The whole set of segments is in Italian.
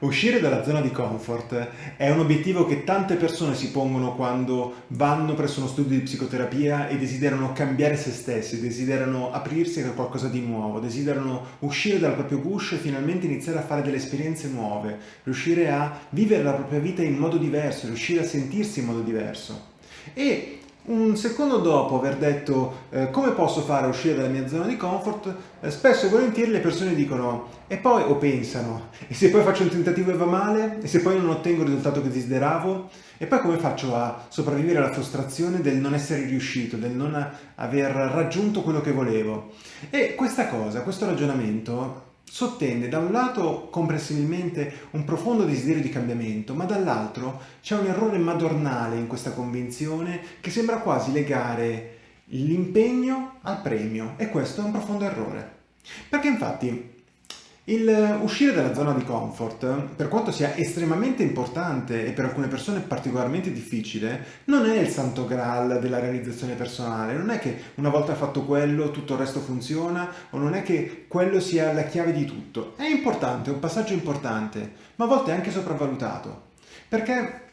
Uscire dalla zona di comfort è un obiettivo che tante persone si pongono quando vanno presso uno studio di psicoterapia e desiderano cambiare se stessi, desiderano aprirsi a qualcosa di nuovo, desiderano uscire dal proprio guscio e finalmente iniziare a fare delle esperienze nuove, riuscire a vivere la propria vita in modo diverso, riuscire a sentirsi in modo diverso. E un secondo dopo aver detto eh, come posso fare a uscire dalla mia zona di comfort, eh, spesso e volentieri le persone dicono e poi o pensano e se poi faccio un tentativo e va male e se poi non ottengo il risultato che desideravo e poi come faccio a sopravvivere alla frustrazione del non essere riuscito, del non aver raggiunto quello che volevo. E questa cosa, questo ragionamento sottende da un lato comprensibilmente un profondo desiderio di cambiamento, ma dall'altro c'è un errore madornale in questa convinzione che sembra quasi legare l'impegno al premio e questo è un profondo errore. Perché infatti il uscire dalla zona di comfort, per quanto sia estremamente importante e per alcune persone particolarmente difficile, non è il santo graal della realizzazione personale, non è che una volta fatto quello tutto il resto funziona o non è che quello sia la chiave di tutto. È importante, è un passaggio importante, ma a volte è anche sopravvalutato, perché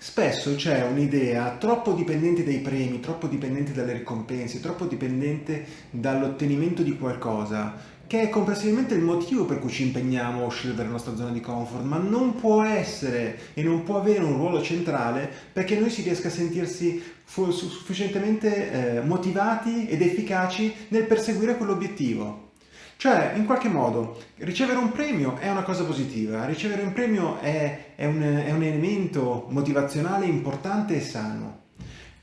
Spesso c'è un'idea troppo dipendente dai premi, troppo dipendente dalle ricompense, troppo dipendente dall'ottenimento di qualcosa, che è complessivamente il motivo per cui ci impegniamo a uscire dalla nostra zona di comfort, ma non può essere e non può avere un ruolo centrale perché noi si riesca a sentirsi sufficientemente eh, motivati ed efficaci nel perseguire quell'obiettivo. Cioè, in qualche modo, ricevere un premio è una cosa positiva, ricevere un premio è, è, un, è un elemento motivazionale importante e sano.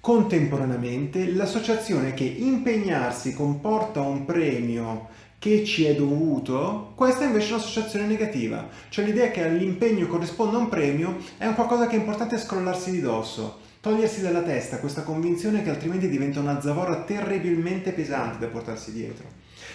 Contemporaneamente, l'associazione che impegnarsi comporta un premio che ci è dovuto, questa è invece un'associazione negativa. Cioè l'idea che all'impegno corrisponda un premio è un qualcosa che è importante scrollarsi di dosso, togliersi dalla testa questa convinzione che altrimenti diventa una zavorra terribilmente pesante da portarsi dietro.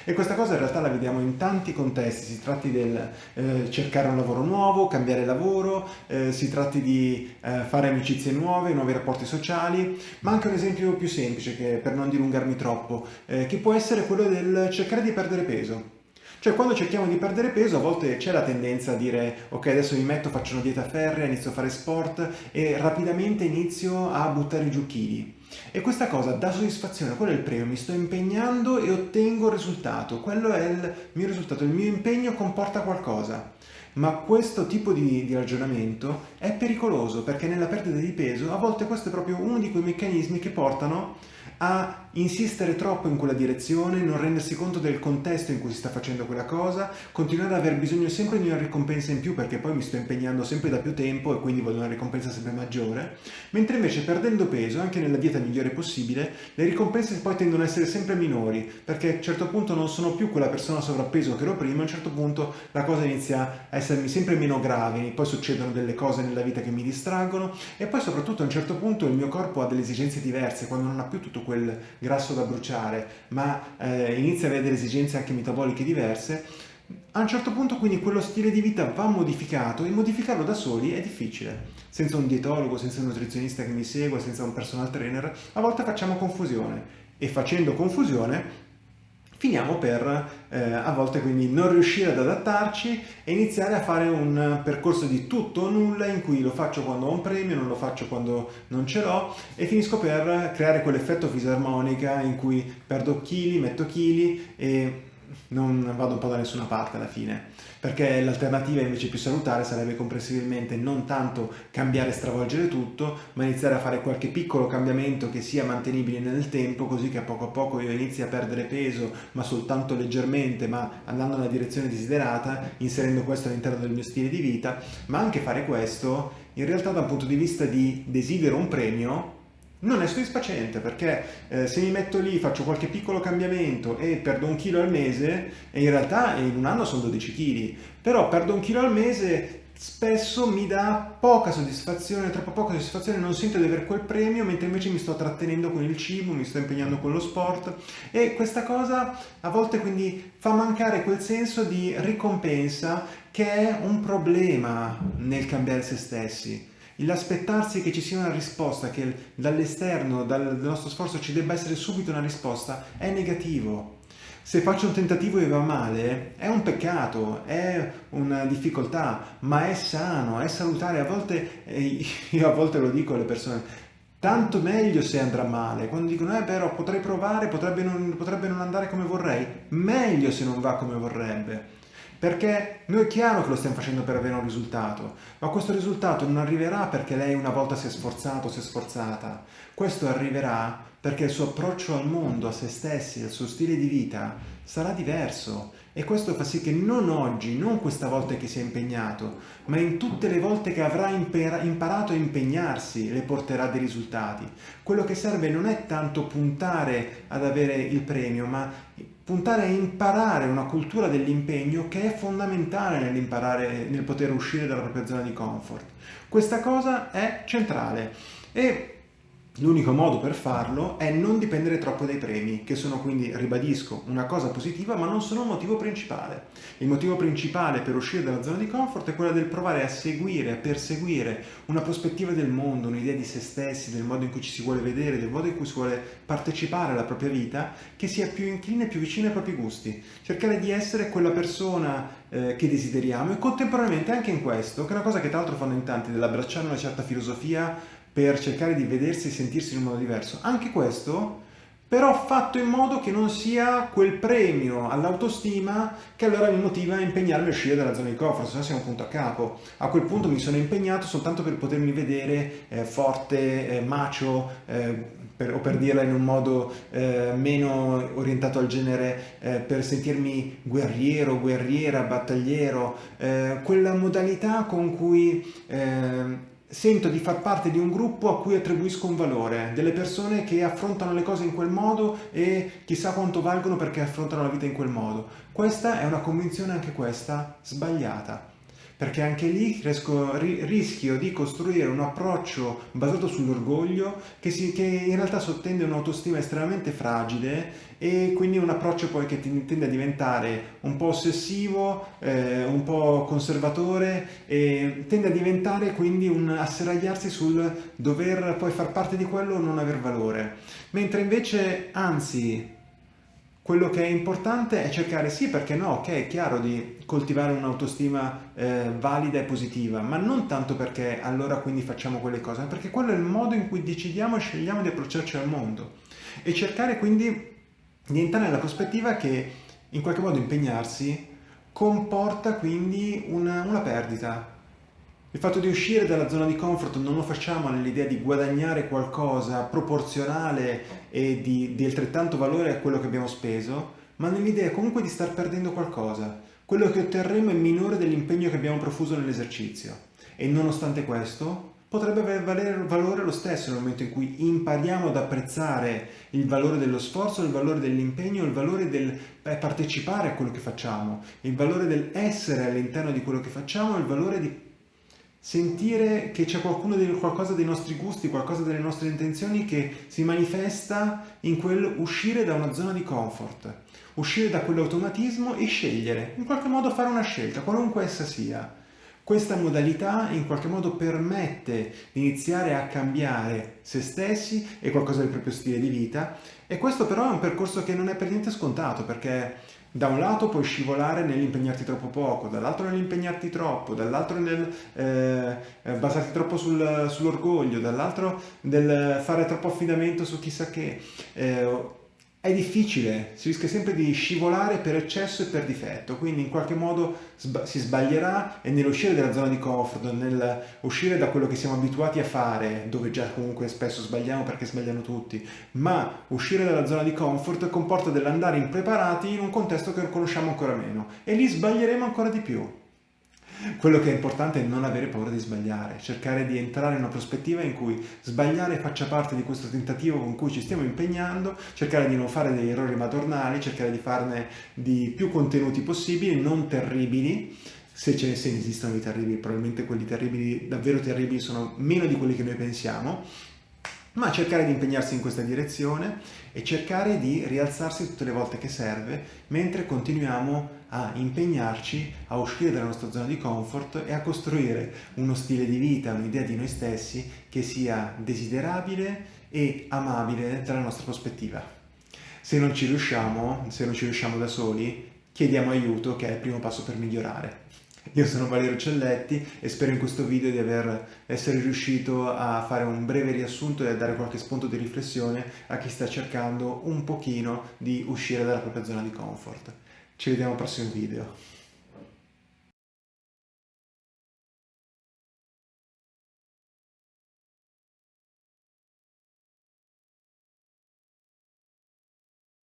E questa cosa in realtà la vediamo in tanti contesti, si tratti del eh, cercare un lavoro nuovo, cambiare lavoro, eh, si tratti di eh, fare amicizie nuove, nuovi rapporti sociali, ma anche un esempio più semplice, che, per non dilungarmi troppo, eh, che può essere quello del cercare di perdere peso. Cioè quando cerchiamo di perdere peso a volte c'è la tendenza a dire ok adesso mi metto, faccio una dieta ferrea, inizio a fare sport e rapidamente inizio a buttare giù chili. E questa cosa dà soddisfazione, quello è il premio, mi sto impegnando e ottengo il risultato, quello è il mio risultato, il mio impegno comporta qualcosa. Ma questo tipo di, di, ragionamento è pericoloso perché nella perdita di peso a volte questo è proprio uno di quei meccanismi che portano a insistere troppo in quella direzione, non rendersi conto del contesto in cui si sta facendo quella cosa, continuare ad aver bisogno sempre di una ricompensa in più perché poi mi sto impegnando sempre da più tempo e quindi voglio una ricompensa sempre maggiore, mentre invece perdendo peso, anche nella dieta migliore possibile, le ricompense poi tendono ad essere sempre minori perché a un certo punto non sono più quella persona sovrappeso che ero prima, a un certo punto la cosa inizia a essermi sempre meno grave, poi succedono delle cose nella vita che mi distraggono e poi soprattutto a un certo punto il mio corpo ha delle esigenze diverse, quando non ha più tutto quel grasso da bruciare, ma eh, inizia ad avere esigenze anche metaboliche diverse, a un certo punto quindi quello stile di vita va modificato e modificarlo da soli è difficile. Senza un dietologo, senza un nutrizionista che mi segue, senza un personal trainer, a volte facciamo confusione e facendo confusione finiamo per eh, a volte quindi non riuscire ad adattarci e iniziare a fare un percorso di tutto o nulla in cui lo faccio quando ho un premio, non lo faccio quando non ce l'ho e finisco per creare quell'effetto fisarmonica in cui perdo chili, metto chili e non vado un po' da nessuna parte alla fine, perché l'alternativa invece più salutare sarebbe comprensibilmente non tanto cambiare e stravolgere tutto, ma iniziare a fare qualche piccolo cambiamento che sia mantenibile nel tempo, così che a poco a poco io inizi a perdere peso, ma soltanto leggermente, ma andando nella direzione desiderata, inserendo questo all'interno del mio stile di vita, ma anche fare questo in realtà da un punto di vista di desidero un premio, non è soddisfacente perché eh, se mi metto lì, faccio qualche piccolo cambiamento e perdo un chilo al mese, e in realtà in un anno sono 12 kg, però perdo un chilo al mese spesso mi dà poca soddisfazione, troppo poca soddisfazione, non sento di avere quel premio, mentre invece mi sto trattenendo con il cibo, mi sto impegnando con lo sport. E questa cosa a volte quindi fa mancare quel senso di ricompensa che è un problema nel cambiare se stessi l'aspettarsi che ci sia una risposta, che dall'esterno, dal nostro sforzo ci debba essere subito una risposta, è negativo. Se faccio un tentativo e va male, è un peccato, è una difficoltà, ma è sano, è salutare. A volte, io a volte lo dico alle persone, tanto meglio se andrà male. Quando dicono, eh però potrei provare, potrebbe non, potrebbe non andare come vorrei, meglio se non va come vorrebbe. Perché noi è chiaro che lo stiamo facendo per avere un risultato, ma questo risultato non arriverà perché lei una volta si è sforzato, si è sforzata. Questo arriverà perché il suo approccio al mondo, a se stessi, al suo stile di vita sarà diverso e questo fa sì che non oggi, non questa volta che si è impegnato, ma in tutte le volte che avrà imparato a impegnarsi le porterà dei risultati. Quello che serve non è tanto puntare ad avere il premio, ma puntare a imparare una cultura dell'impegno che è fondamentale nell'imparare, nel poter uscire dalla propria zona di comfort. Questa cosa è centrale e L'unico modo per farlo è non dipendere troppo dai premi, che sono quindi, ribadisco, una cosa positiva, ma non sono il motivo principale. Il motivo principale per uscire dalla zona di comfort è quello del provare a seguire, a perseguire una prospettiva del mondo, un'idea di se stessi, del modo in cui ci si vuole vedere, del modo in cui si vuole partecipare alla propria vita, che sia più incline, più vicina ai propri gusti. Cercare di essere quella persona eh, che desideriamo e contemporaneamente anche in questo, che è una cosa che tra l'altro fanno in tanti, dell'abbracciare una certa filosofia per cercare di vedersi e sentirsi in un modo diverso. Anche questo però fatto in modo che non sia quel premio all'autostima che allora mi motiva a impegnarmi a uscire dalla zona di comfort, se no siamo un punto a capo. A quel punto mi sono impegnato soltanto per potermi vedere eh, forte, eh, macio, eh, per, o per dirla in un modo eh, meno orientato al genere, eh, per sentirmi guerriero, guerriera, battagliero, eh, quella modalità con cui sento di far parte di un gruppo a cui attribuisco un valore, delle persone che affrontano le cose in quel modo e chissà quanto valgono perché affrontano la vita in quel modo. Questa è una convinzione anche questa sbagliata perché anche lì riesco, rischio di costruire un approccio basato sull'orgoglio che, che, in realtà sottende un'autostima estremamente fragile e quindi un approccio poi che tende a diventare un po' ossessivo, eh, un po' conservatore e tende a diventare quindi un asserragliarsi sul dover poi far parte di quello o non aver valore. Mentre invece, anzi, quello che è importante è cercare, sì perché no, ok, è chiaro di coltivare un'autostima eh, valida e positiva, ma non tanto perché allora quindi facciamo quelle cose, ma perché quello è il modo in cui decidiamo e scegliamo di approcciarci al mondo. E cercare quindi di entrare nella prospettiva che in qualche modo impegnarsi comporta quindi una, una perdita, il fatto di uscire dalla zona di comfort non lo facciamo nell'idea di guadagnare qualcosa proporzionale e di, di altrettanto valore a quello che abbiamo speso, ma nell'idea comunque di star perdendo qualcosa. Quello che otterremo è minore dell'impegno che abbiamo profuso nell'esercizio. E nonostante questo, potrebbe avere valore lo stesso nel momento in cui impariamo ad apprezzare il valore dello sforzo, il valore dell'impegno, il valore del partecipare a quello che facciamo, il valore del essere all'interno di quello che facciamo, il valore di sentire che c'è qualcuno qualcosa dei nostri gusti, qualcosa delle nostre intenzioni che si manifesta in quel uscire da una zona di comfort, uscire da quell'automatismo e scegliere, in qualche modo fare una scelta, qualunque essa sia. Questa modalità in qualche modo permette di iniziare a cambiare se stessi e qualcosa del proprio stile di vita e questo però è un percorso che non è per niente scontato perché da un lato puoi scivolare nell'impegnarti troppo poco, dall'altro nell'impegnarti troppo, dall'altro nel eh, basarti troppo sul, sull'orgoglio, dall'altro nel fare troppo affidamento su chissà che. Eh, è difficile, si rischia sempre di scivolare per eccesso e per difetto, quindi in qualche modo si sbaglierà e nell'uscire dalla zona di comfort, nell'uscire da quello che siamo abituati a fare, dove già comunque spesso sbagliamo perché sbagliano tutti, ma uscire dalla zona di comfort comporta dell'andare impreparati in un contesto che conosciamo ancora meno e lì sbaglieremo ancora di più. Quello che è importante è non avere paura di sbagliare, cercare di entrare in una prospettiva in cui sbagliare faccia parte di questo tentativo con cui ci stiamo impegnando, cercare di non fare degli errori madornali, cercare di farne di più contenuti possibili, non terribili, se ce ne, se esistono di terribili, probabilmente quelli terribili, davvero terribili, sono meno di quelli che noi pensiamo, ma cercare di impegnarsi in questa direzione e cercare di rialzarsi tutte le volte che serve mentre continuiamo a impegnarci a uscire dalla nostra zona di comfort e a costruire uno stile di vita, un'idea di noi stessi che sia desiderabile e amabile dalla nostra prospettiva. Se non ci riusciamo, se non ci riusciamo da soli, chiediamo aiuto che è il primo passo per migliorare. Io sono Valerio Celletti e spero in questo video di aver, essere riuscito a fare un breve riassunto e a dare qualche spunto di riflessione a chi sta cercando un pochino di uscire dalla propria zona di comfort. Ci vediamo al prossimo video.